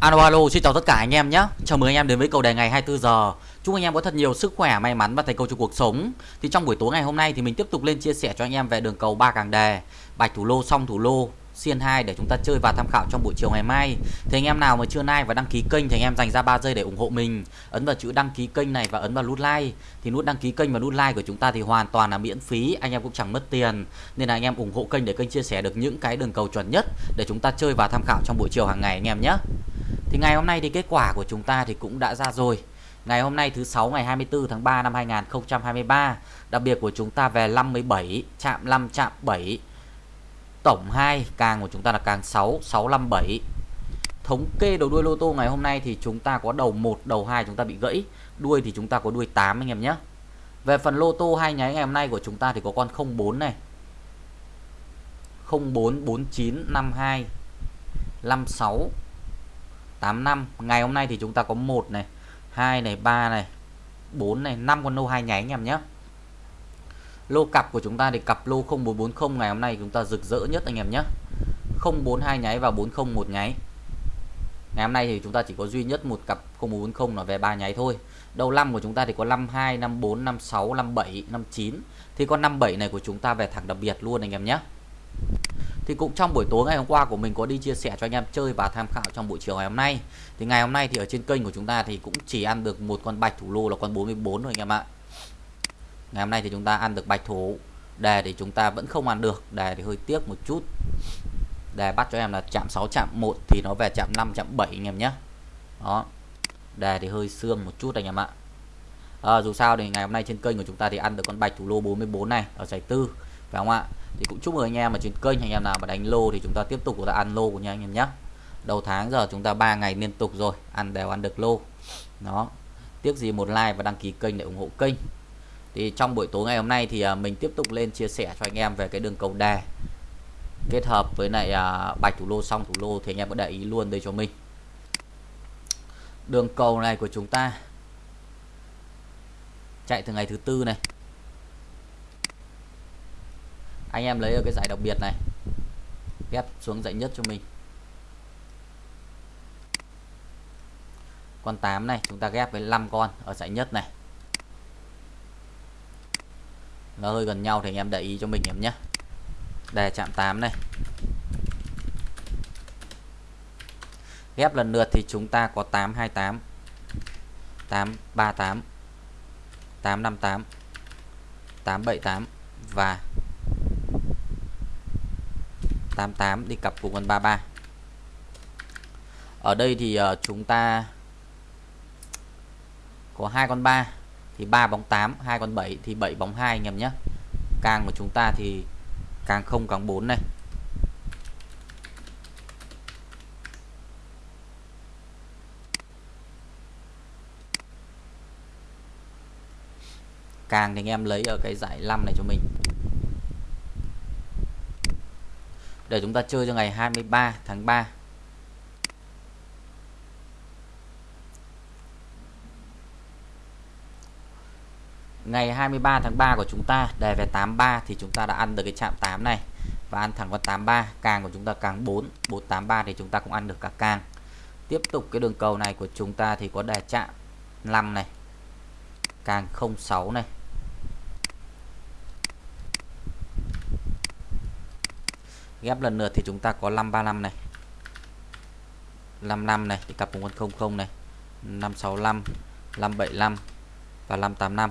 Alo alo, xin chào tất cả anh em nhé. Chào mừng anh em đến với cầu đề ngày 24 giờ. Chúc anh em có thật nhiều sức khỏe, may mắn và thành công trong cuộc sống. Thì trong buổi tối ngày hôm nay thì mình tiếp tục lên chia sẻ cho anh em về đường cầu ba càng đề, bạch thủ lô, song thủ lô, xiên 2 để chúng ta chơi và tham khảo trong buổi chiều ngày mai. Thì anh em nào mà chưa like và đăng ký kênh thì anh em dành ra 3 giây để ủng hộ mình. Ấn vào chữ đăng ký kênh này và ấn vào nút like. Thì nút đăng ký kênh và nút like của chúng ta thì hoàn toàn là miễn phí, anh em cũng chẳng mất tiền. Nên là anh em ủng hộ kênh để kênh chia sẻ được những cái đường cầu chuẩn nhất để chúng ta chơi và tham khảo trong buổi chiều hàng ngày anh em nhé. Thì ngày hôm nay thì kết quả của chúng ta thì cũng đã ra rồi. Ngày hôm nay thứ 6 ngày 24 tháng 3 năm 2023, đặc biệt của chúng ta về 57, chạm 5 chạm 7. Tổng 2 càng của chúng ta là càng 6, 657. Thống kê đầu đuôi lô tô ngày hôm nay thì chúng ta có đầu 1, đầu 2 chúng ta bị gãy, đuôi thì chúng ta có đuôi 8 anh em nhé. Về phần lô tô hai nháy ngày hôm nay của chúng ta thì có con 04 này. 044952 56 85 ngày hôm nay thì chúng ta có một này, hai này, ba này 4 này 5 con lô hai nháy anh em nhé. Lô cặp của chúng ta thì cặp lô 0440 ngày hôm nay chúng ta rực rỡ nhất anh em nhé. 042 nháy và 401 nháy. Ngày hôm nay thì chúng ta chỉ có duy nhất một cặp 0440 là về ba nháy thôi. Đầu năm của chúng ta thì có 52 54 56 57 59 thì con 57 này của chúng ta về thẳng đặc biệt luôn anh em nhé thì cũng trong buổi tối ngày hôm qua của mình có đi chia sẻ cho anh em chơi và tham khảo trong buổi chiều ngày hôm nay. Thì ngày hôm nay thì ở trên kênh của chúng ta thì cũng chỉ ăn được một con bạch thủ lô là con 44 thôi anh em ạ. Ngày hôm nay thì chúng ta ăn được bạch thủ. Đề thì chúng ta vẫn không ăn được. Đề thì hơi tiếc một chút. Đề bắt cho em là chạm 6 chạm 1 thì nó về chạm 5 chạm 7 anh em nhé. Đó. Đề thì hơi xương một chút anh em ạ. À, dù sao thì ngày hôm nay trên kênh của chúng ta thì ăn được con bạch thủ lô 44 này ở giải tư phải không ạ? Thì cũng chúc mừng anh em mà trên kênh, anh em nào mà đánh lô thì chúng ta tiếp tục chúng ta ăn lô của nha anh em nhé đầu tháng giờ chúng ta ba ngày liên tục rồi, ăn đều ăn được lô. Nó tiếc gì một like và đăng ký kênh để ủng hộ kênh. Thì trong buổi tối ngày hôm nay thì à, mình tiếp tục lên chia sẻ cho anh em về cái đường cầu đề kết hợp với lại à, bạch thủ lô xong thủ lô thì anh em có để ý luôn đây cho mình. Đường cầu này của chúng ta chạy từ ngày thứ tư này anh em lấy ở cái giải đặc biệt này. Ghép xuống giải nhất cho mình. Con 8 này, chúng ta ghép với 5 con ở giải nhất này. Nó hơi gần nhau thì anh em để ý cho mình em nhé. Đề chạm 8 này. Ghép lần lượt thì chúng ta có 828 838 858 878 và 88 đi cặp cùng con 33 ở đây thì uh, chúng ta có hai con 3 thì 3 bóng 8 hai con 7 thì 7 bóng 2 anh em nhé. Càng của chúng ta thì càng không càng 4 này. Càng thì anh em lấy ở cái giải 5 này cho mình. Để chúng ta chơi cho ngày 23 tháng 3 ngày 23 tháng 3 của chúng ta đề về 83 thì chúng ta đã ăn được cái chạm 8 này và ăn thẳng con 83 càng của chúng ta càng 4 483 thì chúng ta cũng ăn được cả càng. Tiếp tục cái đường cầu này của chúng ta thì có đề chạm 5 này, càng 06 này. Ghép lần lượt thì chúng ta có 535 này. 55 này, thì cặp cùng con 00 này. 565 575 và 585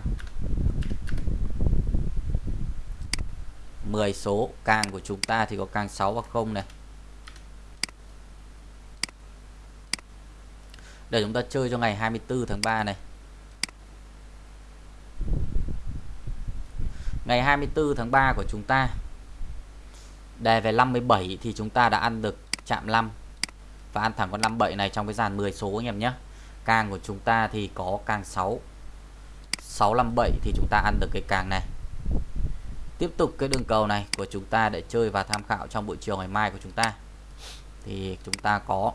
10 số càng của chúng ta thì có càng 6 và 0 này. Để chúng ta chơi cho ngày 24 tháng 3 này. Ngày 24 tháng 3 của chúng ta đề về 57 thì chúng ta đã ăn được chạm 5 và ăn thẳng con 57 này trong cái dàn 10 số anh em nhé. Càng của chúng ta thì có càng 6 657 thì chúng ta ăn được cái càng này. Tiếp tục cái đường cầu này của chúng ta để chơi và tham khảo trong buổi chiều ngày mai của chúng ta. Thì chúng ta có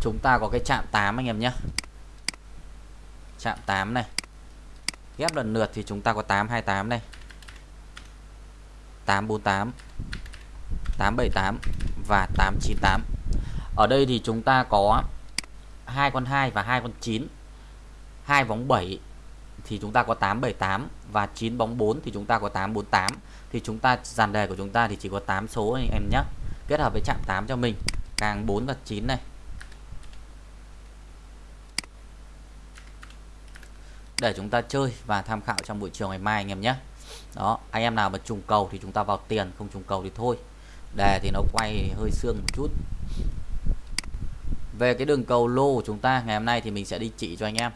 chúng ta có cái chạm 8 anh em nhé chạm 8 này. Ghép lần lượt thì chúng ta có 828 này. 848 878 và 898 ở đây thì chúng ta có hai con 2 và hai con 9 hai bóng 7 thì chúng ta có 878 và 9 bóng 4 thì chúng ta có 848 thì chúng ta, dàn đề của chúng ta thì chỉ có 8 số anh em nhé. Kết hợp với chạm 8 cho mình. Càng 4 và 9 này. Để chúng ta chơi và tham khảo trong buổi chiều ngày mai anh em nhé. Đó, anh em nào mà trùng cầu thì chúng ta vào tiền, không trùng cầu thì thôi. Đề thì nó quay hơi xương một chút. Về cái đường cầu lô của chúng ta, ngày hôm nay thì mình sẽ đi chỉ cho anh em.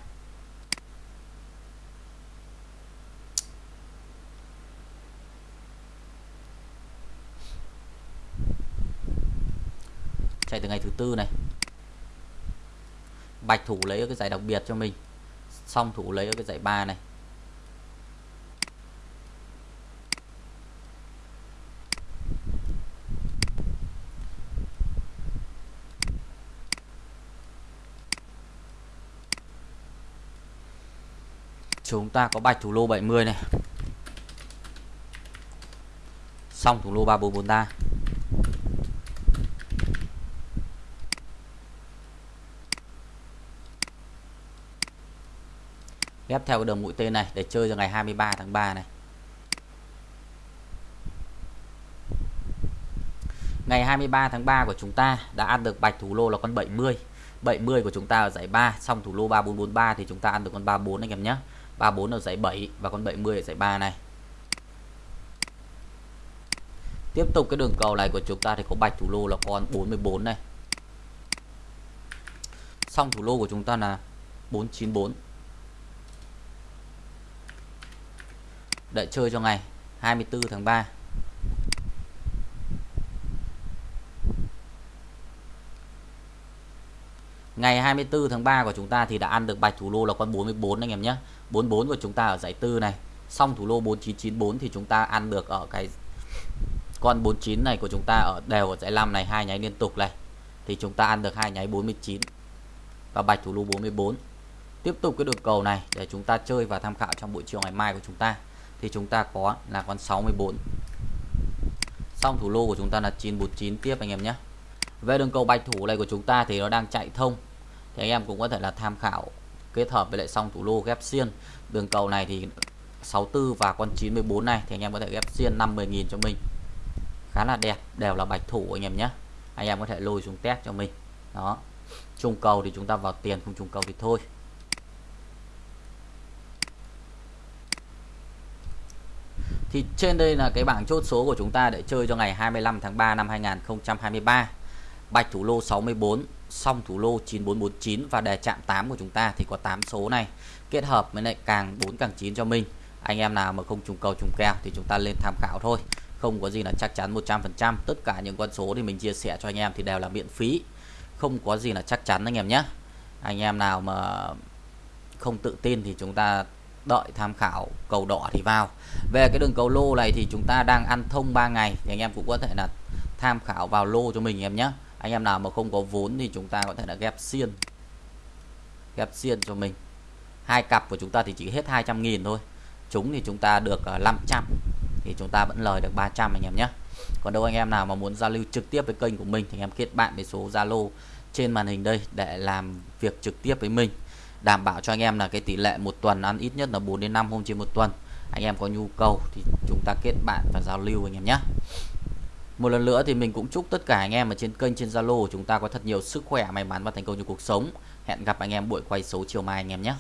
Chạy từ ngày thứ tư này. Bạch thủ lấy cái giải đặc biệt cho mình xong thủ lấy ở cái giải ba này. Chúng ta có bạch thủ lô 70 này. Xong thủ lô 3443 ghép theo cái đường mũi tên này để chơi cho ngày 23 tháng 3 này. Ngày 23 tháng 3 của chúng ta đã ăn được bạch thủ lô là con 70 70 của chúng ta ở giải 3 xong thủ lô 3443 thì chúng ta ăn được con 34 anh em nhé. 34 ở giải 7 và con 70 ở giải 3 này. Tiếp tục cái đường cầu này của chúng ta thì có bạch thủ lô là con 44 này. Xong thủ lô của chúng ta là 494 đợi chơi cho ngày 24 tháng 3 Ngày 24 tháng 3 của chúng ta thì đã ăn được bạch thủ lô là con 44 anh em nhé. 44 của chúng ta ở giải tư này. Xong thủ lô 4994 thì chúng ta ăn được ở cái con 49 này của chúng ta ở đều ở giải 5 này, hai nháy liên tục này. Thì chúng ta ăn được hai nháy 49 và bạch thủ lô 44 tiếp tục cái đường cầu này để chúng ta chơi và tham khảo trong buổi chiều ngày mai của chúng ta thì chúng ta có là con 64 xong thủ lô của chúng ta là 949 tiếp anh em nhé. Về đường cầu bạch thủ này của chúng ta thì nó đang chạy thông. Thì anh em cũng có thể là tham khảo kết hợp với lại xong thủ lô ghép xiên. Đường cầu này thì 64 và con 94 này thì anh em có thể ghép xiên 50.000 cho mình. Khá là đẹp, đều là bạch thủ anh em nhé. Anh em có thể lôi xuống test cho mình. Đó. Trung cầu thì chúng ta vào tiền, không trung cầu thì thôi. Thì trên đây là cái bảng chốt số của chúng ta để chơi cho ngày 25 tháng 3 năm 2023 bạch thủ lô 64 song thủ lô 9449 và đề chạm 8 của chúng ta thì có 8 số này. Kết hợp với lại càng 4 càng 9 cho mình. Anh em nào mà không trùng cầu, trùng kèo thì chúng ta lên tham khảo thôi. Không có gì là chắc chắn 100% tất cả những con số thì mình chia sẻ cho anh em thì đều là miễn phí. Không có gì là chắc chắn anh em nhé. Anh em nào mà không tự tin thì chúng ta đợi tham khảo cầu đỏ thì vào. Về cái đường cầu lô này thì chúng ta đang ăn thông 3 ngày thì anh em cũng có thể là tham khảo vào lô cho mình em nhé. Anh em nào mà không có vốn thì chúng ta có thể là ghép xiên ghép xiên cho mình. Hai cặp của chúng ta thì chỉ hết 200.000 thôi. Chúng thì chúng ta được ờ, 500 thì chúng ta vẫn lời được 300 anh em nhé. Còn đâu anh em nào mà muốn giao lưu trực tiếp với kênh của mình thì anh em kết bạn với số Zalo trên màn hình đây để làm việc trực tiếp với mình đảm bảo cho anh em là cái tỷ lệ một tuần ăn ít nhất là 4 đến 5 hôm trên một tuần. Anh em có nhu cầu thì chúng ta kết bạn và giao lưu anh em nhé. Một lần nữa thì mình cũng chúc tất cả anh em ở trên kênh, trên Zalo chúng ta có thật nhiều sức khỏe, may mắn và thành công trong cuộc sống. Hẹn gặp anh em buổi quay số chiều mai anh em nhé.